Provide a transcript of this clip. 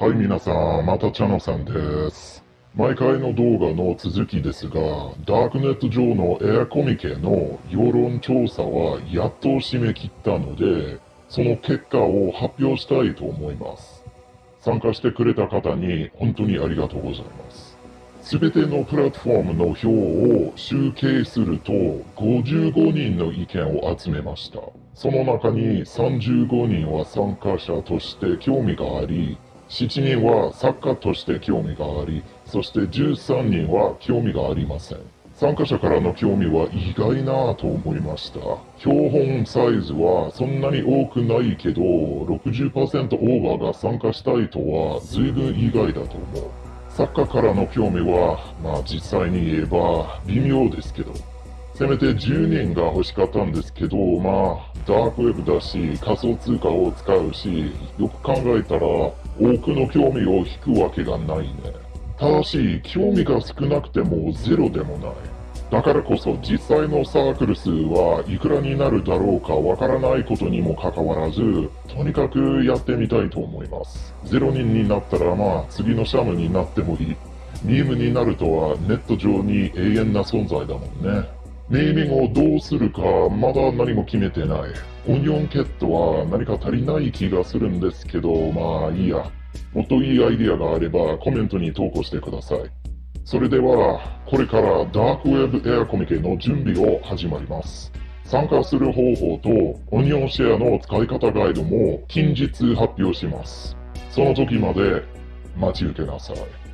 はい、皆さん、またチャノさんです。毎回の動画の続きですが、ダークネット上のエアコミケの世論調査はやっと締め切ったので、その結果を発表したいと思います。参加してくれた方に本当にありがとうございます。すべてのプラットフォームの票を集計すると55人の意見を集めました。その中に35人は参加者として興味があり、7人は作家として興味があり、そして13人は興味がありません。参加者からの興味は意外なと思いました。標本サイズはそんなに多くないけど、60%オーバーが参加したいとは随分意外だと思う。作家からの興味は、まあ実際に言えば微妙ですけど、せめて10人が欲しかったんですけど、まあ、ダークウェブだし、仮想通貨を使うし、よく考えたら、多くの興味を引くわけがないね。ただし、興味が少なくてもゼロでもない。だからこそ実際のサークル数はいくらになるだろうかわからないことにもかかわらず、とにかくやってみたいと思います。ゼロ人になったらまあ次のシャムになってもいい。ミームになるとはネット上に永遠な存在だもんね。ネーミングをどうするかまだ何も決めてない。オニオンケットは何か足りない気がするんですけど、まあいいや。もっといいアイディアがあればコメントに投稿してください。それでは、これからダークウェブエアコミケの準備を始まります。参加する方法とオニオンシェアの使い方ガイドも近日発表します。その時まで待ち受けなさい。